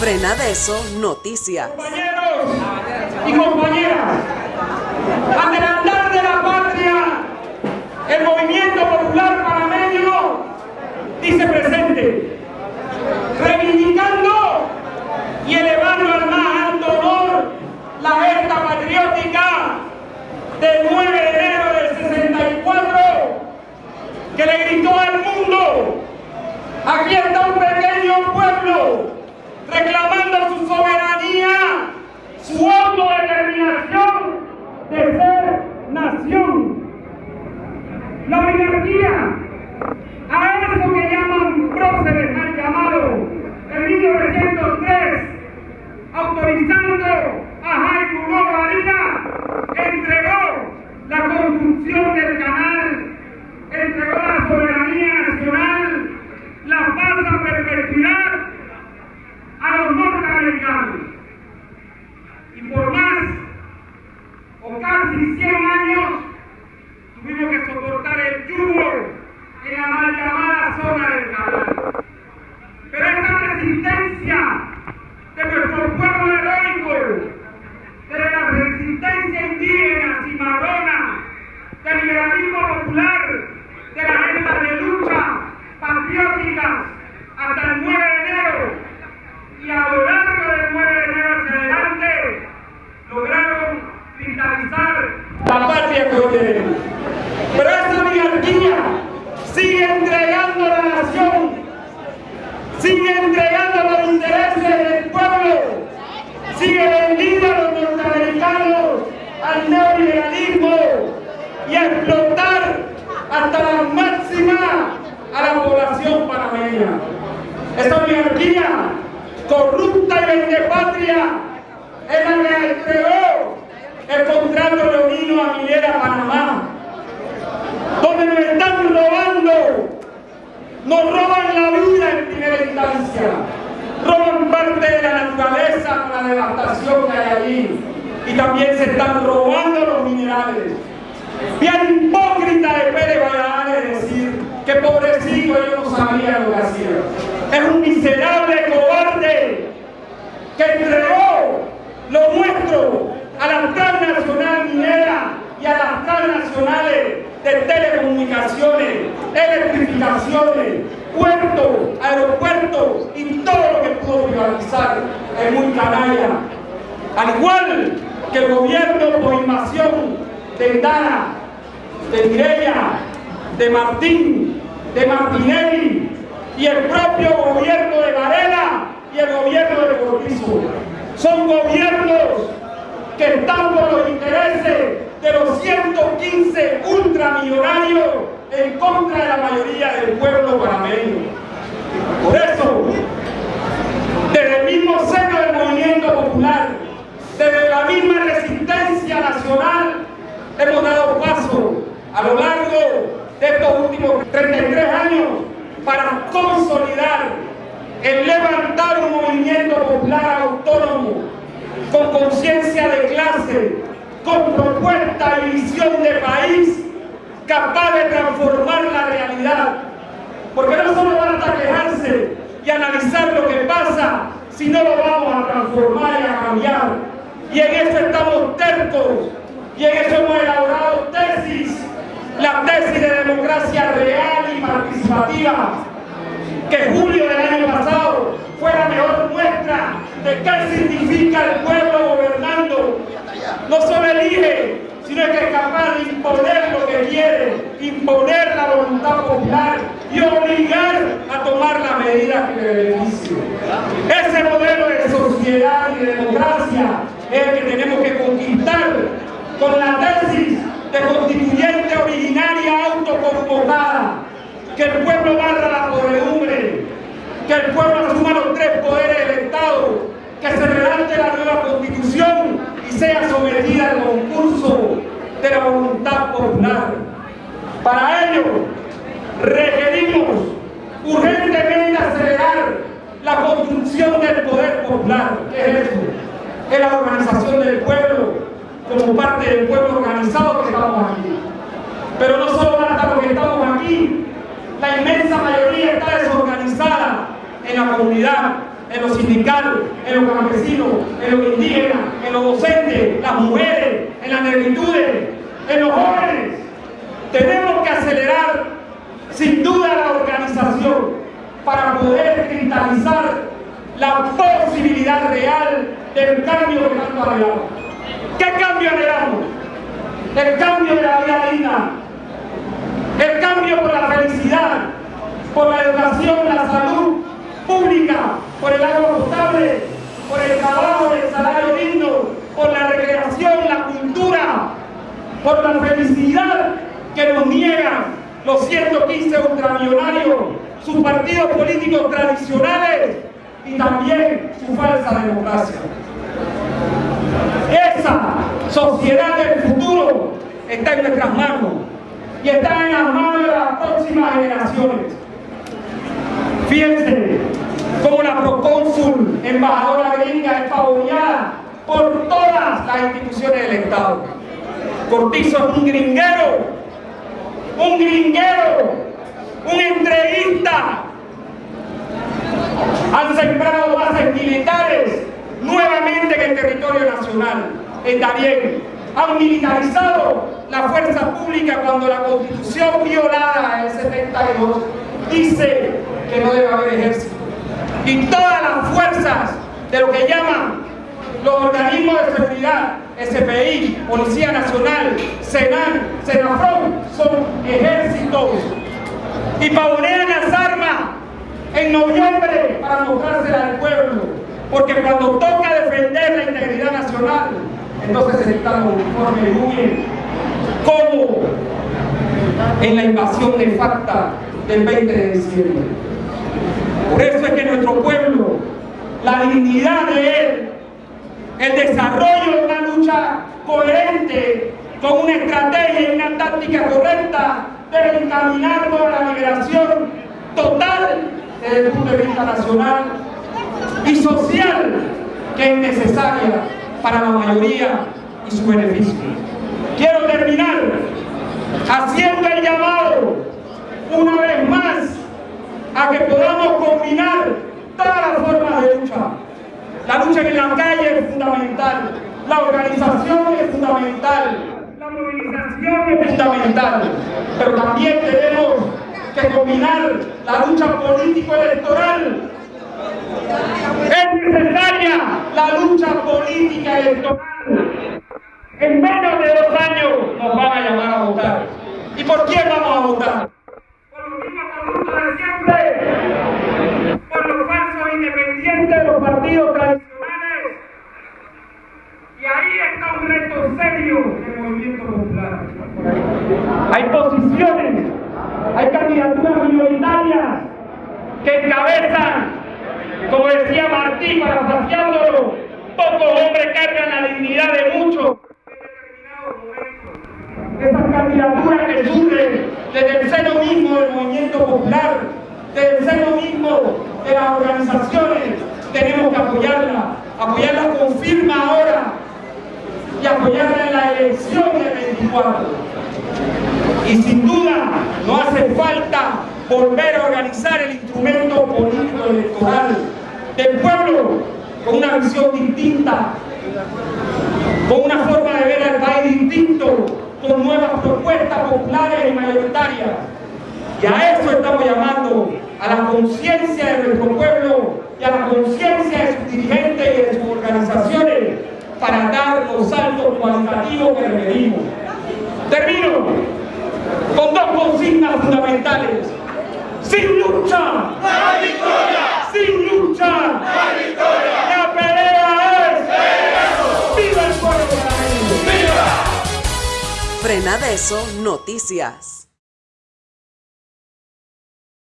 Frena de eso, noticias. Compañeros y compañeras, ante la andar de la patria, el movimiento popular panameño dice presente, reivindicando y elevando al más alto honor la gesta patriótica del 9 de enero del 64 que le gritó al mundo, aquí está un pequeño pueblo reclamando su soberanía, su autodeterminación de ser nación. La oligarquía, a eso que llaman próceres mal llamado en 1903, autorizando a Jaime Hugo Varina, entregó la construcción del canal, entregó la soberanía nacional, la paz a perpetuidad a los norteamericanos. Y por más o casi 100 años tuvimos que soportar el yugo en la mal llamada zona del canal. Pero esta resistencia de nuestro pueblo heroico, de la resistencia indígena, cimarrona, del liberalismo popular, de la agenda de lucha patrióticas hasta el 9 de enero y a lo largo del 9 de enero hacia adelante lograron vitalizar la patria que hoy tenemos. Pero esa oligarquía sigue entregando la nación, sigue entregando los intereses del pueblo, sigue vendiendo a los norteamericanos al neoliberalismo y a explotar hasta la máxima a la población panameña. Esa oligarquía corrupta y vendepatria es la que entregó el contrato leonino a Minera Panamá, donde nos están robando, nos roban la vida primera instancia, roban parte de la naturaleza con la devastación que hay allí y también se están robando los minerales. Bien hipócrita de Pérez Valladares decir que pobrecito yo no sabía lo que hacía. Es un miserable cobarde que entregó lo nuestro a la transnacional minera y a transnacionales de telecomunicaciones, electrificaciones, puertos, aeropuertos y todo lo que pudo privatizar es muy canalla. Al igual que el gobierno por invasión de Dana, de Mireya, de Martín, de Martinelli y el propio gobierno de Varela y el gobierno de Cortizo. Son gobiernos que están por los intereses de los 115 ultramillonarios en contra de la mayoría del pueblo panameño. Por eso, desde el mismo seno del movimiento popular, desde la misma resistencia nacional, hemos dado paso a lo largo de estos últimos 33 años para consolidar el levantar un movimiento popular autónomo con conciencia de clase, con propuesta y visión de país capaz de transformar la realidad. Porque no solo basta quejarse y analizar lo que pasa, sino lo vamos a transformar y a cambiar. Y en eso estamos tercos, y en eso hemos elaborado tesis, la tesis de democracia real y participativa, que julio del año pasado fue la mejor muestra de qué significa el pueblo gobernando. No solo elige, sino que es capaz de imponer lo que quiere, imponer la voluntad popular y obligar a tomar la medida que le beneficie. Ese modelo de sociedad y de democracia es el que tenemos que conquistar con la tesis de constituyente originaria autoconvocada, que el pueblo barra la podredumbre, que el pueblo asuma los tres poderes del Estado, que se redacte la nueva constitución y sea sometida al concurso de la voluntad popular. Para ello, requerimos urgentemente acelerar la construcción del poder popular. ¿Qué es eso? Es la organización del pueblo como parte del pueblo organizado que estamos aquí. Pero no solo basta los que estamos aquí, la inmensa mayoría está desorganizada en la comunidad. En lo sindical, en los campesinos, en los indígenas, en los docentes, las mujeres, en las negritudes, en los jóvenes. Tenemos que acelerar sin duda la organización para poder cristalizar la posibilidad real del cambio que tanto anhelamos. ¿Qué cambio anhelamos? El cambio de la vida digna, el cambio por la felicidad, por la educación, la salud pública, por el agua potable, por el trabajo, el salario digno, por la recreación, la cultura, por la felicidad que nos niegan los 115 ultramillonarios, sus partidos políticos tradicionales y también su falsa democracia. Esa sociedad del futuro está en nuestras manos y está en las manos de las próximas generaciones. Fíjense cómo la procónsul embajadora gringa es favoreada por todas las instituciones del Estado. Cortizo es un gringuero, un gringuero, un entreguista. Han sembrado bases militares nuevamente en el territorio nacional, en Darién. Han militarizado la fuerza pública cuando la constitución violada en el 72 dice que no debe haber ejército. Y todas las fuerzas de lo que llaman los organismos de seguridad, SPI, Policía Nacional, Senan, Senafron, son ejércitos. Y pavonean las armas en noviembre para mostrársela al pueblo. Porque cuando toca defender la integridad nacional, entonces se están los uniformes huyen. Como en la invasión de facta del 20 de diciembre. Por eso es que nuestro pueblo, la dignidad de él, el desarrollo de una lucha coherente, con una estrategia y una táctica correcta, debe encaminarnos a la liberación total desde el punto de vista nacional y social que es necesaria para la mayoría y su beneficio. Quiero terminar haciendo el llamado una vez más a que podamos combinar todas las formas de lucha. La lucha en la calle es fundamental, la organización es fundamental, la movilización es fundamental, pero también tenemos que combinar la lucha político-electoral. Es necesaria la lucha política electoral. En menos de dos años nos van a llamar a votar. ¿Y por quién vamos a votar? Por los mismos corruptos de siempre, por los falsos independientes de los partidos tradicionales. Y ahí está un reto serio del movimiento popular. Hay posiciones, hay candidaturas minoritarias que encabezan, como decía Martín, parafraseándolo, pocos hombres cargan la dignidad de muchos esas candidaturas que surgen desde el seno mismo del movimiento popular, seno mismo de las organizaciones, tenemos que apoyarla, apoyarla con firma ahora y apoyarla en la elección del 24. Y sin duda no hace falta volver a organizar el instrumento político electoral del pueblo con una visión distinta, con una forma de ver al país distinto, con nuevas propuestas populares y mayoritarias. Y a eso estamos llamando, a la conciencia de nuestro pueblo y a la conciencia de sus dirigentes y de sus organizaciones para dar los saltos cualitativos que requerimos. Termino con dos consignas fundamentales. Sin lucha, ¡No hay victoria! sin lucha, ¡No hay victoria! la pelea es ¡Viva el pueblo! ¡Viva! Frena de eso, noticias.